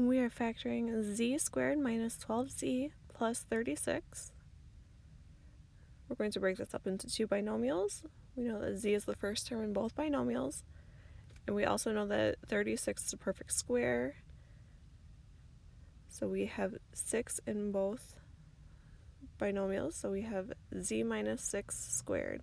We are factoring z squared minus 12z plus 36. We're going to break this up into two binomials. We know that z is the first term in both binomials. And we also know that 36 is a perfect square. So we have 6 in both binomials. So we have z minus 6 squared.